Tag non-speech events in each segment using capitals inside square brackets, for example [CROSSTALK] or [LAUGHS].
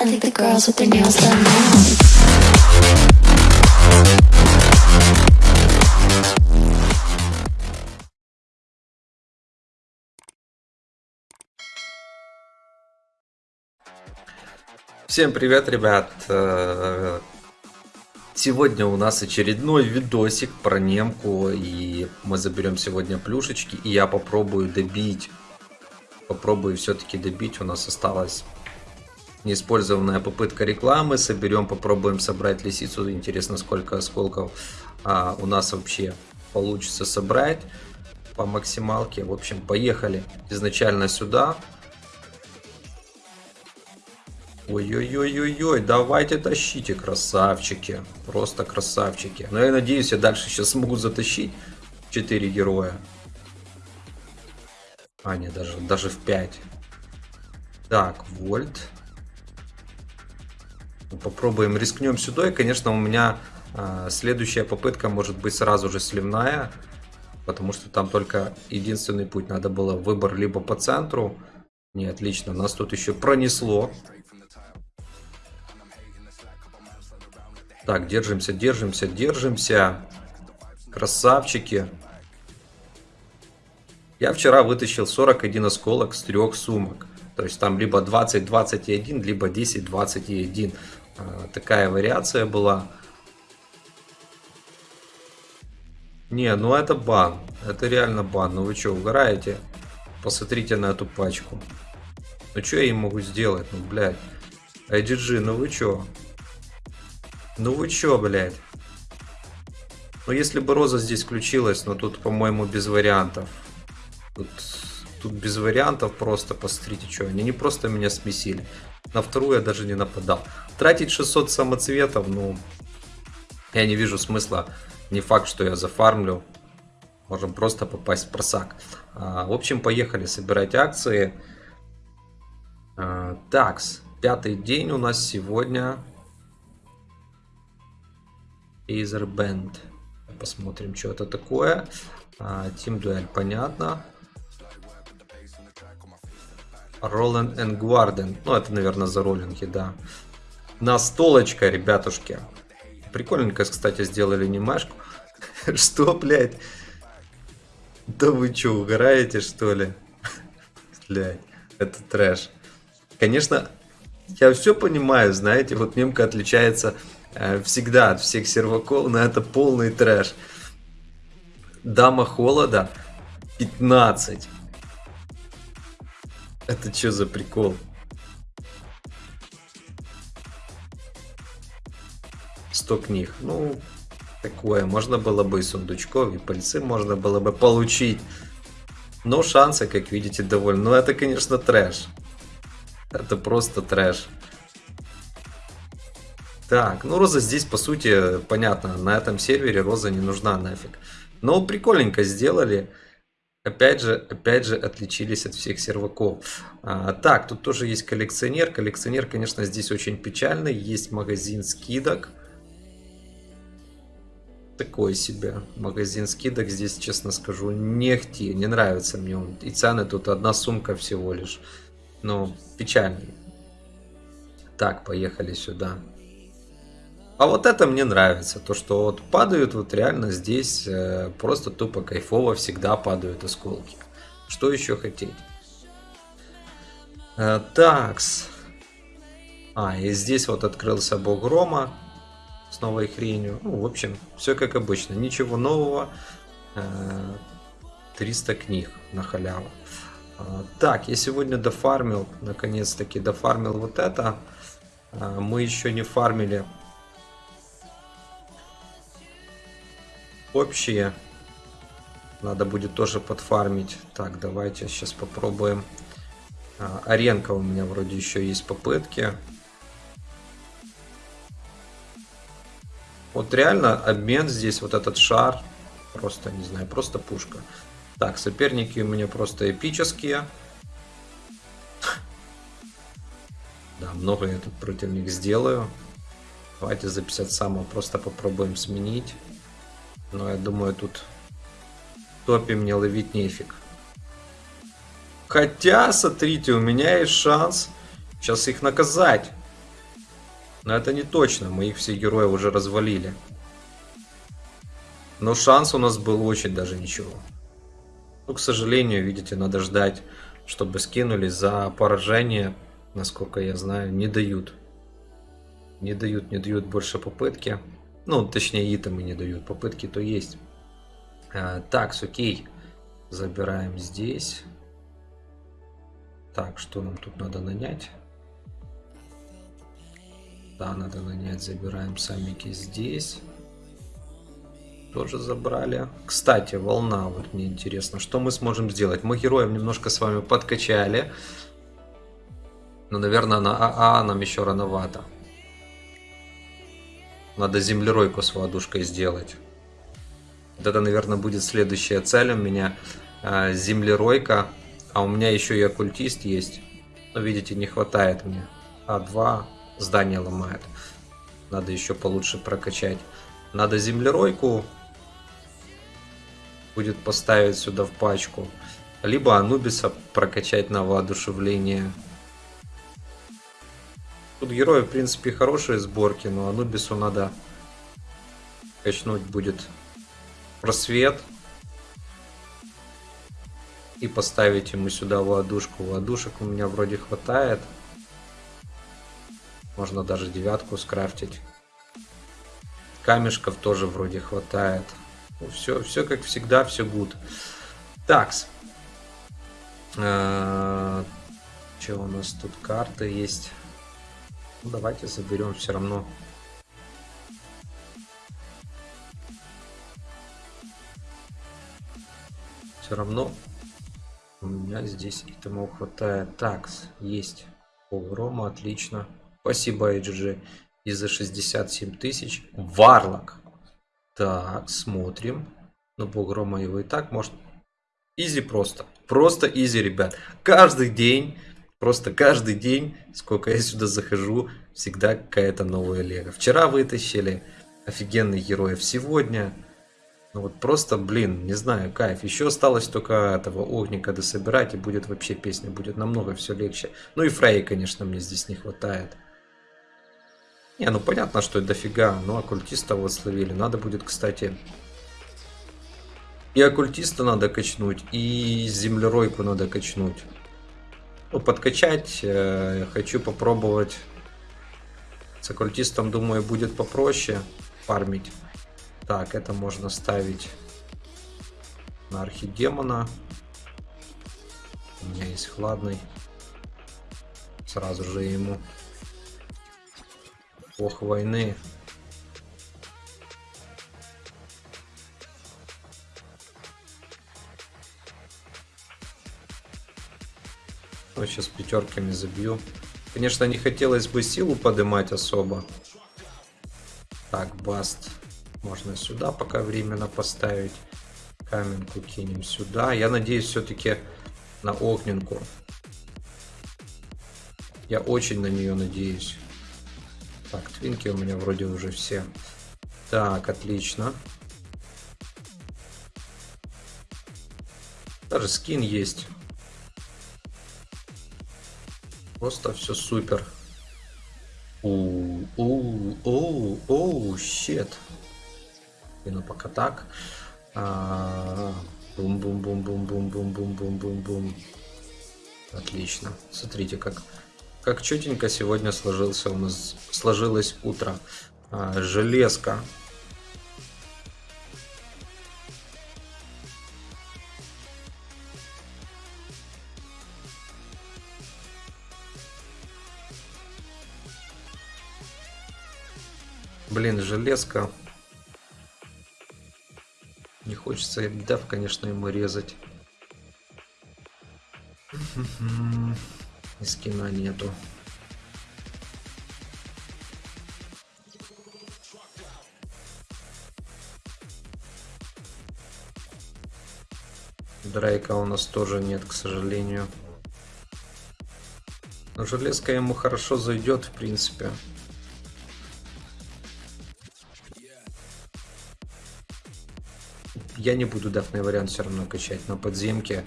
I think the girls with their nails done now. Всем привет, ребят! Э, Сегодня у нас очередной видосик про немку, и мы заберем сегодня плюшечки, и я попробую добить, попробую все-таки добить, у нас осталась неиспользованная попытка рекламы, соберем, попробуем собрать лисицу, интересно сколько осколков а, у нас вообще получится собрать по максималке, в общем, поехали изначально сюда, Ой-ой-ой-ой-ой, давайте тащите, красавчики. Просто красавчики. Но я надеюсь, я дальше сейчас смогу затащить 4 героя. А, нет, даже, даже в 5. Так, вольт. Попробуем, рискнем сюда. И, конечно, у меня э, следующая попытка может быть сразу же сливная. Потому что там только единственный путь. Надо было выбор либо по центру. Не, отлично, нас тут еще пронесло. Так, держимся, держимся, держимся. Красавчики. Я вчера вытащил 41 осколок с трех сумок. То есть там либо 20-21, либо 10-21. А, такая вариация была. Не, ну это бан. Это реально бан. Ну вы что, угораете? Посмотрите на эту пачку. Ну что я им могу сделать? Ну, блядь. IDG, ну вы что? Ну вы чё, блядь? Ну если бы Роза здесь включилась, но тут, по-моему, без вариантов. Тут, тут без вариантов просто, посмотрите, что они не просто меня смесили. На вторую я даже не нападал. Тратить 600 самоцветов, ну, я не вижу смысла. Не факт, что я зафармлю. Можем просто попасть в просак. А, в общем, поехали собирать акции. А, такс, пятый день у нас сегодня Acer Band. Посмотрим, что это такое. А, Team Duel, понятно. Roland and Guardian. Ну, это, наверное, за роллинги, да. Настолочка, ребятушки. Прикольненько, кстати, сделали анимешку. [LAUGHS] Что, блядь? Да вы что, угораете, что ли? [LAUGHS] Блядь, это трэш. Конечно, я все понимаю, знаете, вот немка отличается Э, всегда от всех серваков, но это полный трэш. Дама холода 15. Это что за прикол? 100 книг. Ну, такое. Можно было бы и сундучков, и пыльцы можно было бы получить. Но шансы, как видите, довольно. Но это, конечно, трэш. Это просто трэш. Так, ну Роза здесь, по сути, понятно, на этом сервере Роза не нужна нафиг. Но прикольненько сделали. Опять же, опять же, отличились от всех серваков. А, так, тут тоже есть коллекционер. Коллекционер, конечно, здесь очень печальный. Есть магазин скидок. Такой себе магазин скидок. Здесь, честно скажу, нехти. Не нравится мне он. И цены тут одна сумка всего лишь. Но печальный. Так, поехали сюда. А вот это мне нравится, то что вот падают вот реально здесь э, просто тупо кайфово всегда падают осколки. Что еще хотеть? Э, такс. А, и здесь вот открылся бог Рома с новой хренью. Ну, в общем, все как обычно, ничего нового. Э, 300 книг на халяву. Э, так, я сегодня дофармил, наконец-таки дофармил вот это. Э, мы еще не фармили общие. Надо будет тоже подфармить. Так, давайте сейчас попробуем. А, аренка у меня вроде еще есть попытки. Вот реально обмен здесь, вот этот шар. Просто, не знаю, просто пушка. Так, соперники у меня просто эпические. [LAUGHS] Да, много я тут против сделаю. Давайте за 50 самого просто попробуем сменить. Но я думаю, тут топи мне ловить нефиг. Хотя, смотрите, у меня есть шанс сейчас их наказать. Но это не точно, мы их все герои уже развалили. Но шанс у нас был очень даже ничего. Ну, к сожалению, видите, надо ждать, чтобы скинули за поражение, насколько я знаю, не дают. Не дают, не дают больше попытки. Ну, точнее, итемы не дают. Попытки то есть. А, так, окей. Забираем здесь. Так, что нам тут надо нанять? Да, надо нанять. Забираем самики здесь. Тоже забрали. Кстати, волна. Вот мне интересно, что мы сможем сделать? Мы героев немножко с вами подкачали. Но, наверное, на АА нам еще рановато. Надо землеройку с водушкой сделать. Вот это, наверное, будет следующая цель у меня. Э, землеройка. А у меня еще и оккультист есть. Но, видите, не хватает мне. А2 здание ломает. Надо еще получше прокачать. Надо землеройку будет поставить сюда в пачку. Либо Анубиса прокачать на воодушевление. Тут герои, в принципе, хорошие сборки, но Анубису надо качнуть будет просвет. И поставить ему сюда воодушку. Воодушек у меня вроде хватает. Можно даже девятку скрафтить. Камешков тоже вроде хватает. Ну, все, все как всегда, все good. Такс. Что у нас тут карты есть? Ну, давайте заберем все равно. Все равно у меня здесь этому хватает. Так, есть. Погрома, отлично. Спасибо, HG. И за 67 тысяч. Варлок. Так, смотрим. Ну, погрома его и так может... Изи просто. Просто изи, ребят. Каждый день Просто каждый день, сколько я сюда захожу, всегда какая-то новая лего. Вчера вытащили офигенных героев, сегодня... Ну вот просто, блин, не знаю, кайф. Еще осталось только этого огника дособирать, и будет вообще песня, будет намного все легче. Ну и Фрей, конечно, мне здесь не хватает. Не, ну понятно, что это дофига, но оккультиста вот словили. Надо будет, кстати, и оккультиста надо качнуть, и землеройку надо качнуть ну, подкачать. Э, хочу попробовать с оккультистом, думаю, будет попроще фармить. Так, это можно ставить на архидемона. У меня есть хладный. Сразу же ему. Бог войны. Ну, сейчас пятерками забью. Конечно, не хотелось бы силу поднимать особо. Так, баст. Можно сюда пока временно поставить. Каменку кинем сюда. Я надеюсь все-таки на огненку. Я очень на нее надеюсь. Так, твинки у меня вроде уже все. Так, отлично. Даже скин есть. Просто все супер. Oh, oh, oh, oh, shit. И ну пока так. Бум-бум-бум-бум-бум-бум-бум-бум-бум-бум. Отлично. Смотрите, как, как четенько сегодня сложился у нас сложилось утро. А, железка Блин, железка. Не хочется дав, конечно, ему резать. [LAUGHS] И скина нету. Драйка у нас тоже нет, к сожалению. Но железка ему хорошо зайдет, в принципе. Я не буду дафный вариант все равно качать, но подземки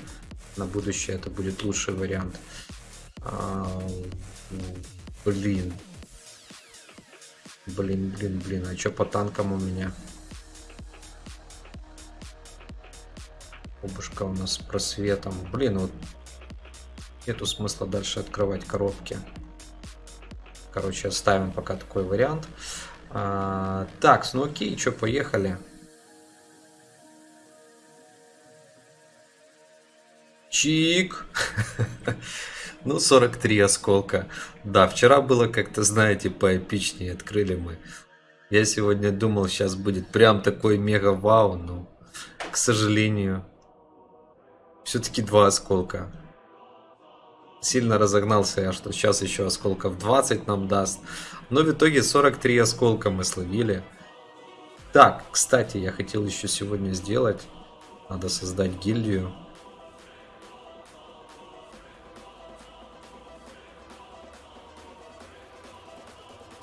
на будущее это будет лучший вариант. А, блин. блин, блин, блин. А что по танкам у меня? Обушка у нас с просветом. Блин, вот нету смысла дальше открывать коробки. Короче, оставим пока такой вариант. А, так, ну окей, что, поехали. Чик. [LAUGHS] Ну, 43 осколка. Да, вчера было как-то, знаете, поэпичнее. Открыли мы. Я сегодня думал, сейчас будет прям такой мега вау, но, к сожалению, все-таки два осколка. Сильно разогнался я, что сейчас еще осколков 20 нам даст. Но в итоге 43 осколка мы словили. Так, кстати, я хотел еще сегодня сделать. Надо создать гильдию.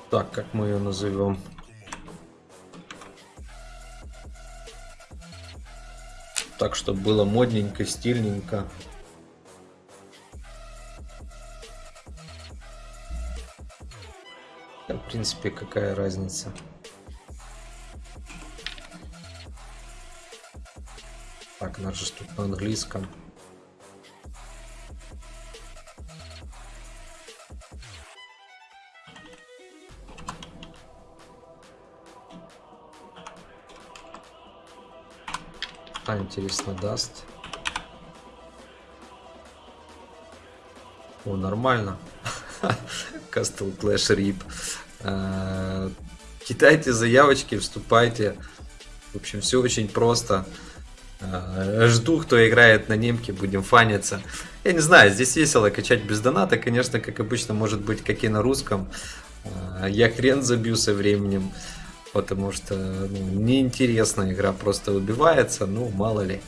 Так, как мы ее назовем? Так, чтобы было модненько, стильненько. Да, в принципе, какая разница. Так, наш же тут на английском. А, интересно, даст. О, нормально. [LAUGHS] Castle Clash RIP. Кидайте заявочки, вступайте. В общем, все очень просто. А, жду, кто играет на немке, будем фаниться. Я не знаю, здесь весело качать без доната, конечно, как обычно, может быть, как и на русском. А, я хрен забью со временем, потому что ну, неинтересная игра просто убивается, ну, мало ли.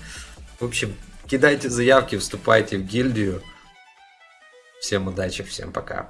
В общем, кидайте заявки, вступайте в гильдию. Всем удачи, всем пока.